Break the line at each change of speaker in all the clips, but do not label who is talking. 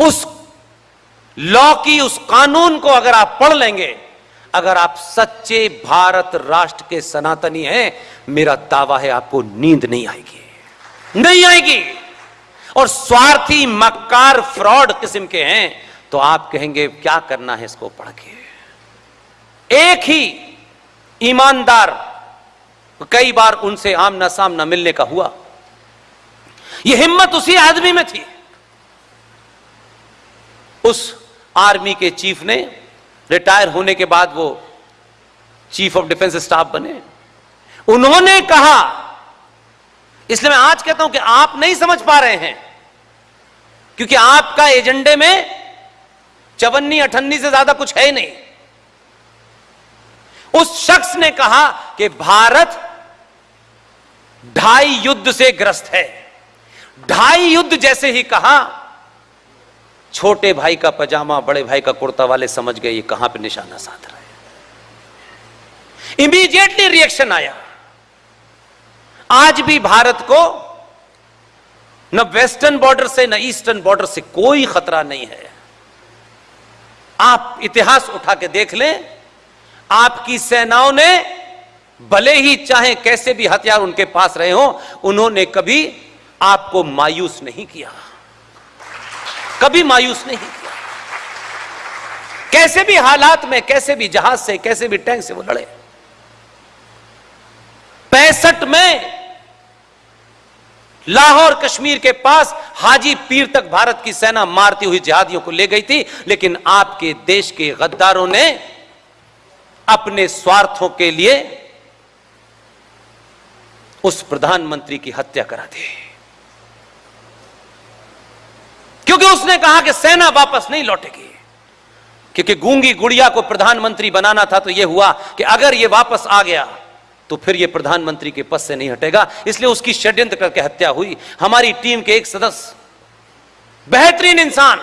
उस लॉ की, उस कानून को अगर आप पढ़ लेंगे, अगर आप सच्चे भारत राष्ट्र के सनातनी हैं, मेरा दावा है आपको नींद नहीं आएगी। नहीं आएगी। और स्वार्थी, मक्कार, फ्रॉड किस्म के हैं तो आप कहेंगे, क्या करना है इसको पढ़ के? एक ही ईमानदार कई बार उनसे आमना सामना मिलने का हुआ। यह हिम्मत उसी आदमी में थी। उस आर्मी के चीफ ने रिटायर होने के बाद वो चीफ ऑफ़ डिफेंस स्टाफ बने। उन्होंने कहा, इसलिए मैं आज कहता हूँ कि आप नहीं समझ पा रहे हैं, क्योंकि आपका एजेंडे में चवन्नी, अठन्नी से ज़्यादा कुछ है ही नहीं। उस शख्स ने कहा कि भारत ढाई युद्ध से ग्रस्त है। ढाई युद्ध जैसे ही कहा छोटे भाई का पजामा, बड़े भाई का कुर्ता वाले समझ गए ये कहाँ पे निशाना साध रहे इमीडिएटली रिएक्शन आया। आज भी भारत को न वेस्टर्न बॉर्डर से, न ईस्टर्न बॉर्डर से कोई खतरा नहीं है। आप इतिहास उठा के देख लें, आपकी सेनाओं ने भले ही चाहे कैसे भी हथियार उनके पास रहे हो, उन्होंने कभी आपको मायूस नहीं किया। कभी मायूस नहीं किया। कैसे भी हालात में, कैसे भी जहाज़ से, कैसे भी टैंक से वो लड़े। पैंसठ में लाहौर कश्मीर के पास हाजी पीर तक भारत की सेना मारती हुई जिहादियों को ले गई थी, लेकिन आपके देश के गद्दारों ने अपने स्वार्थों के लिए उस प्रधानमंत्री की हत्या करा दी। क्योंकि उसने कहा कि सेना वापस नहीं लौटेगी। क्योंकि गूँगी गुड़िया को प्रधानमंत्री बनाना था तो यह हुआ कि अगर यह वापस आ गया तो फिर यह प्रधानमंत्री के पद से नहीं हटेगा। इसलिए उसकी षड्यंत्र करके हत्या हुई। हमारी टीम के एक सदस्य, बेहतरीन इंसान,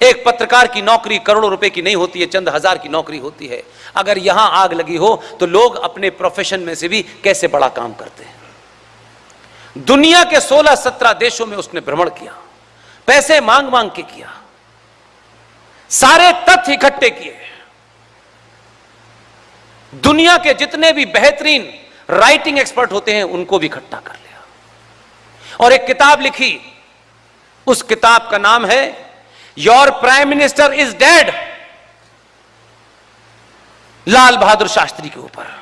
एक पत्रकार की नौकरी करोड़ों रुपए की नहीं होती है, चंद हज़ार की नौकरी होती है। अगर यहाँ आग लगी हो तो लोग अपने प्रोफेशन में से भी कैसे बड़ा काम करते हैं? दुनिया के 16-17 देशों में उसने भ्रमण किया, पैसे मांग मांग के किया, सारे तथ्य इकट्ठे किए। दुनिया के जितने भी बेहतरीन राइटिंग एक्सपर्ट होते हैं, उनको भी इकट्ठा कर लिया। और एक किताब लिखी, उस किताब का नाम है your prime minister is dead Lal Bahadur Shastri के ऊपर।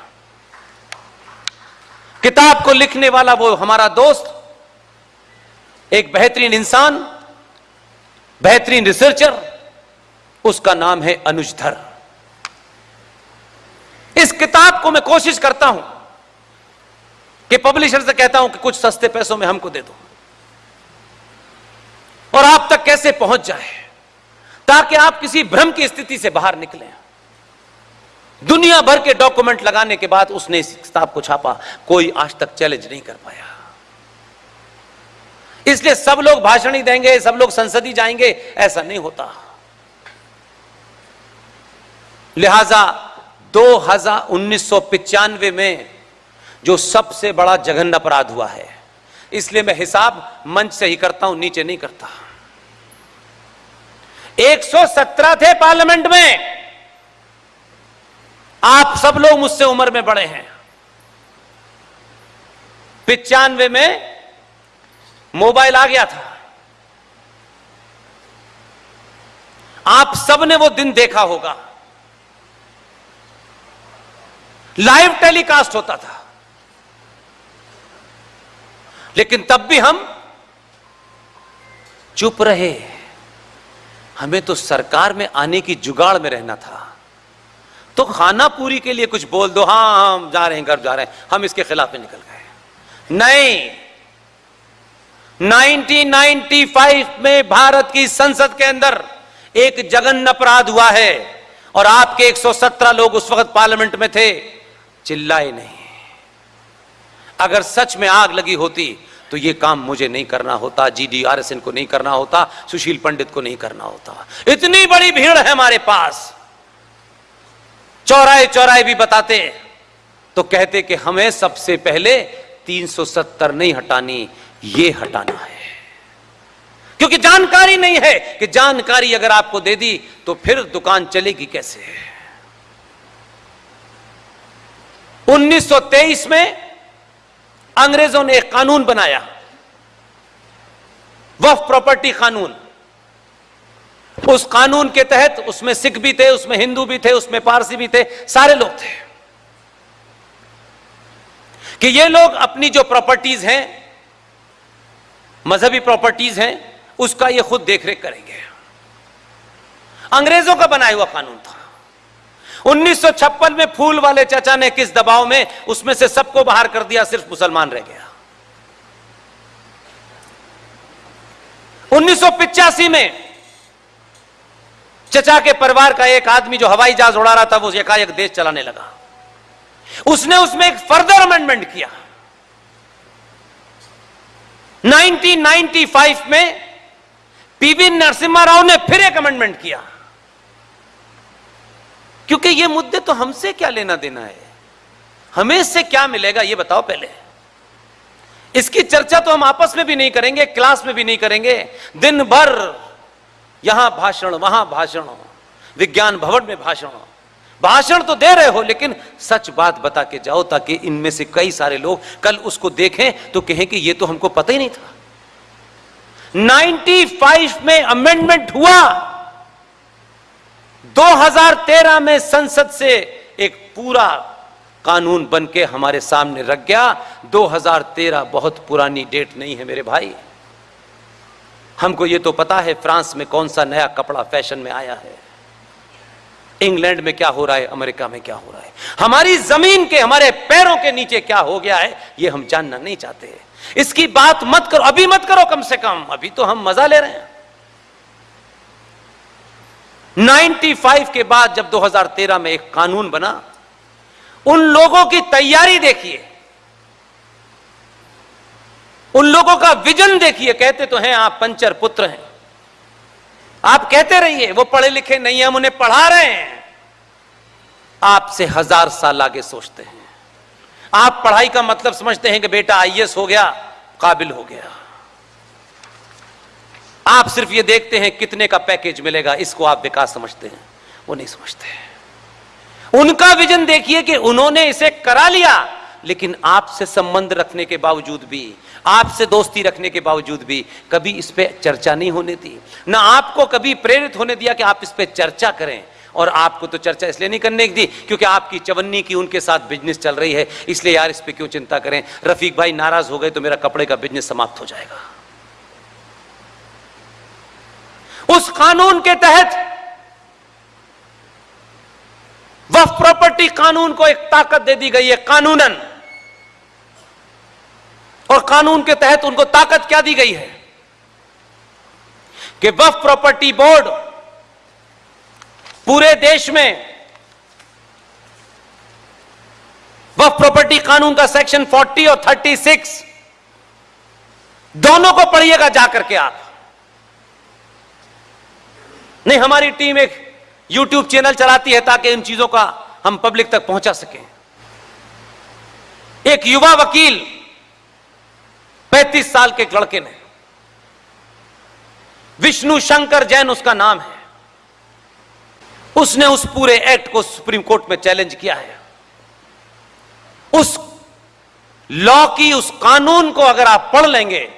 किताब को लिखने वाला वो हमारा दोस्त, एक बेहतरीन इंसान, बेहतरीन रिसर्चर, उसका नाम है अनुजधर। इस किताब को मैं कोशिश करता हूँ कि पब्लिशर से कहता हूँ कि कुछ सस्ते पैसों में हमको दे दो और आप तक कैसे पहुँच जाए, ताकि आप किसी भ्रम की स्थिति से बाहर निकले। दुनिया भर के डॉक्यूमेंट लगाने के बाद उसने इस किताब को छापा। कोई आज तक चैलेंज नहीं कर पाया। इसलिए सब लोग भाषण ही देंगे, सब लोग संसद जाएँगे, ऐसा नहीं होता। लिहाजा दो हज़ार उन्नीस में जो सबसे बड़ा जघन्य अपराध हुआ है, इसलिए मैं हिसाब मंच से ही करता हूँ, नीचे नहीं करता। 117 थे पार्लियामेंट में। आप सब लोग मुझसे उम्र में बड़े हैं। पिचानवे में मोबाइल आ गया था। आप सबने वो दिन देखा होगा। लाइव टेलीकास्ट होता था। लेकिन तब भी हम चुप रहे। हमें तो सरकार में आने की जुगाड़ में रहना था। तो खाना पूरी के लिए कुछ बोल दो हाँ हम जा रहे हैं, घर जा रहे हैं। हम इसके खिलाफ निकल गए। नहीं। 1995 में भारत की संसद के अंदर एक जघन्य अपराध हुआ है और आपके 117 लोग उस वक्त पार्लियामेंट में थे। चिल्लाए नहीं। अगर सच में आग लगी होती तो ये काम मुझे नहीं करना होता, जी डी आर जीडीआरएसएन को नहीं करना होता, सुशील पंडित को नहीं करना होता। इतनी बड़ी भीड़ है हमारे पास। चौराहे चौराहे भी बताते तो कहते कि हमें सबसे पहले 370 नहीं हटानी, ये हटाना है। क्योंकि जानकारी नहीं है कि जानकारी अगर आपको दे दी तो फिर दुकान चलेगी कैसे? 1923 में अंग्रेज़ों ने एक कानून बनाया, वफ प्रॉपर्टी कानून। उस कानून के तहत उसमें सिख भी थे, उसमें हिंदू भी थे, उसमें पारसी भी थे, सारे लोग थे। कि ये लोग अपनी जो प्रॉपर्टीज़ हैं, मजहबी प्रॉपर्टीज़ हैं, उसका ये खुद देखरेख करेंगे। अंग्रेज़ों का बनाया हुआ कानून था। 1956 में फूल वाले चाचा ने किस दबाव में उसमें से सबको बाहर कर दिया, सिर्फ़ मुसलमान रह गया। 1985 में चचा के परिवार का एक आदमी जो हवाई जहाज़ उड़ा रहा था, वो एकाएक देश चलाने लगा। उसने उसमें एक फर्दर अमेंडमेंट किया। 1995 में पीवी नरसिम्हा राव ने फिर एक अमेंडमेंट किया। क्योंकि ये मुद्दे तो हमसे क्या लेना देना है? हमें इससे क्या मिलेगा, ये बताओ पहले। इसकी चर्चा तो हम आपस में भी नहीं करेंगे, क्लास में भी नहीं करेंगे। दिन भर यहाँ भाषण, वहाँ भाषण हो। विज्ञान भवन में भाषण हो। भाषण तो दे रहे हो, लेकिन सच बात बता के जाओ ताकि इनमें से कई सारे लोग कल उसको देखें तो कहें कि ये तो हमको पता ही नहीं था। 95 में अमेंडमेंट हुआ। 2013 में संसद से एक पूरा कानून बन के हमारे सामने रख गया। 2013 बहुत पुरानी डेट नहीं है मेरे भाई। हमको ये तो पता है फ्रांस में कौन सा नया कपड़ा फ़ैशन में आया है। इंग्लैंड में क्या हो रहा है, अमेरिका में क्या हो रहा है? हमारी ज़मीन के, हमारे पैरों के नीचे क्या हो गया है, ये हम जानना नहीं चाहते इसकी बात मत करो, अभी मत करो कम से कम, अभी तो हम मज़ा ले रहे हैं। 95 के बाद जब 2013 में एक कानून बना, उन लोगों की तैयारी देखिए उन लोगों का विजन देखिए, कहते तो हैं आप पंचर पुत्र हैं। आप कहते रहिए, वो पढ़े लिखे नहीं हम उन्हें पढ़ा रहे हैं। आपसे हज़ार साल आगे सोचते हैं। आप पढ़ाई का मतलब समझते हैं कि बेटा आईएएस हो गया, काबिल हो गया। आप सिर्फ़ ये देखते हैं कितने का पैकेज मिलेगा, इसको आप विकास समझते हैं, वो नहीं समझते। उनका विजन देखिए कि उन्होंने इसे करा लिया। लेकिन आपसे संबंध रखने के बावजूद भी, आपसे दोस्ती रखने के बावजूद भी कभी इस पर चर्चा नहीं होने दी। ना आपको कभी प्रेरित होने दिया कि आप इस पर चर्चा करें। और आपको तो चर्चा इसलिए नहीं करने दी क्योंकि आपकी चवन्नी की उनके साथ बिज़नेस चल रही है। इसलिए यार इस पर क्यों चिंता करें? रफीक भाई नाराज़ हो गए तो मेरा कपड़े का बिज़नेस समाप्त हो जाएगा। उस कानून के तहत वफ प्रॉपर्टी कानून को एक ताकत दे दी गई है, कानूनन। कानून के तहत उनको ताकत क्या दी गई है? कि वफ प्रॉपर्टी बोर्ड पूरे देश में वफ प्रॉपर्टी कानून का सेक्शन 40 और 36 दोनों को पढ़िएगा जाकर के आप। नहीं, हमारी टीम एक यूट्यूब चैनल चलाती है ताकि इन चीज़ों का हम पब्लिक तक पहुँचा सकें। एक युवा वकील पैंतीस साल के एक लड़के ने। विष्णु शंकर जैन उसका नाम है। उसने उस पूरे एक्ट को सुप्रीम कोर्ट में चैलेंज किया है। उस लॉ की, उस कानून को अगर आप पढ़ लेंगे,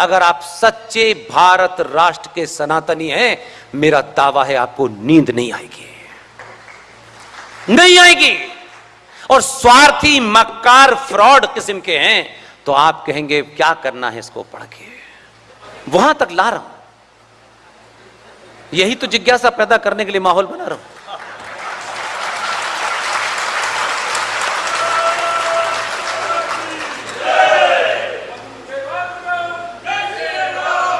अगर आप सच्चे भारत राष्ट्र के सनातनी हैं, मेरा दावा है आपको नींद नहीं आएगी। नहीं आएगी। और स्वार्थी मक्कार फ्रॉड किस्म के हैं तो आप कहेंगे, क्या करना है इसको पढ़ के? वहाँ तक ला रहा हूँ। यही तो जिज्ञासा पैदा करने के लिए माहौल बना रहा हूँ।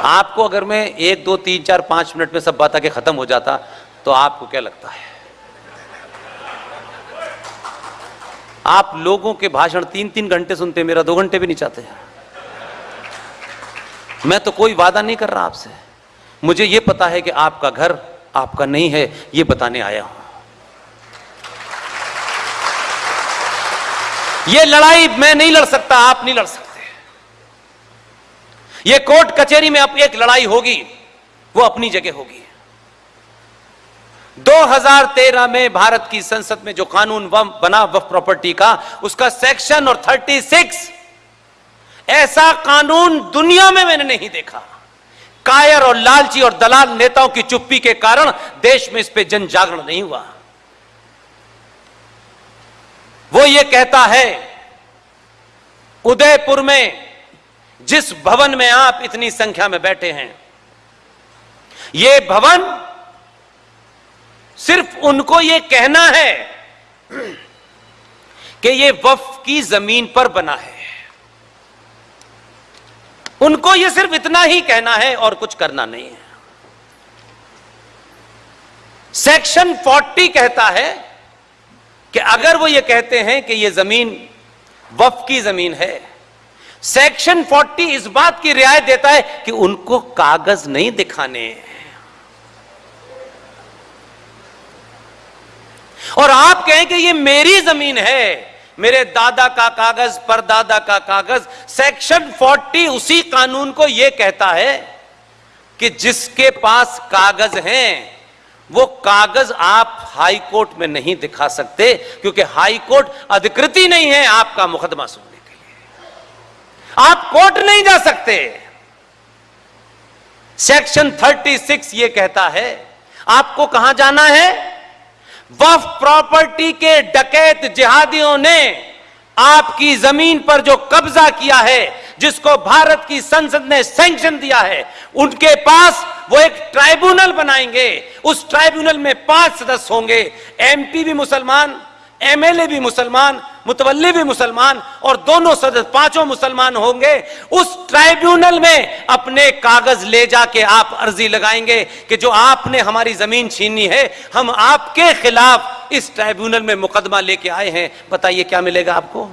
आपको अगर मैं एक, दो, तीन, चार, पाँच मिनट में सब बात आके खत्म हो जाता तो आपको क्या लगता है? आप लोगों के भाषण तीन तीन घंटे सुनते मेरा दो घंटे भी नहीं चाहते मैं तो कोई वादा नहीं कर रहा आपसे। मुझे यह पता है कि आपका घर आपका नहीं है, ये बताने आया हूँ। ये लड़ाई मैं नहीं लड़ सकता, आप नहीं लड़ सकते। यह कोर्ट कचहरी में अब एक लड़ाई होगी, वो अपनी जगह होगी। 2013 में भारत की संसद में जो कानून बना वफ प्रॉपर्टी का, उसका सेक्शन और 36 ऐसा कानून दुनिया में मैंने नहीं देखा। कायर और लालची और दलाल नेताओं की चुप्पी के कारण देश में इस पे जन जागरण नहीं हुआ। वो ये कहता है, उदयपुर में जिस भवन में आप इतनी संख्या में बैठे हैं, ये भवन सिर्फ़ उनको यह कहना है कि यह वफ की ज़मीन पर बना है। उनको यह सिर्फ़ इतना ही कहना है और कुछ करना नहीं है। सेक्शन 40 कहता है कि अगर वो ये कहते हैं कि ये ज़मीन वफ की ज़मीन है, सेक्शन 40 इस बात की रियायत देता है कि उनको कागज़ नहीं दिखाने और आप कहें कि ये मेरी ज़मीन है, मेरे दादा का कागज़, परदादा का कागज़, सेक्शन 40 उसी कानून को यह कहता है कि जिसके पास कागज़ हैं, वो कागज़ आप हाई कोर्ट में नहीं दिखा सकते, क्योंकि हाई कोर्ट अधिकृत नहीं है आपका मुकदमा सुनने के लिए। आप कोर्ट नहीं जा सकते। सेक्शन 36 ये कहता है, आपको कहाँ जाना है? वफ प्रॉपर्टी के डकैत जिहादियों ने आपकी ज़मीन पर जो कब्जा किया है, जिसको भारत की संसद ने सैंक्शन दिया है, उनके पास वो एक ट्राइब्यूनल बनाएँगे। उस ट्राइब्यूनल में पाँच सदस्य होंगे। एमपी भी मुसलमान एमएलए भी मुसलमान मुतवली भी मुसलमान और दोनों सदस्य पाँचों मुसलमान होंगे। उस ट्राइब्यूनल में अपने कागज़ ले जाके आप अर्जी लगाएँगे कि जो आपने हमारी ज़मीन छीनी है, हम आपके खिलाफ इस ट्राइब्यूनल में मुकदमा लेके आए हैं। बताइए क्या मिलेगा आपको?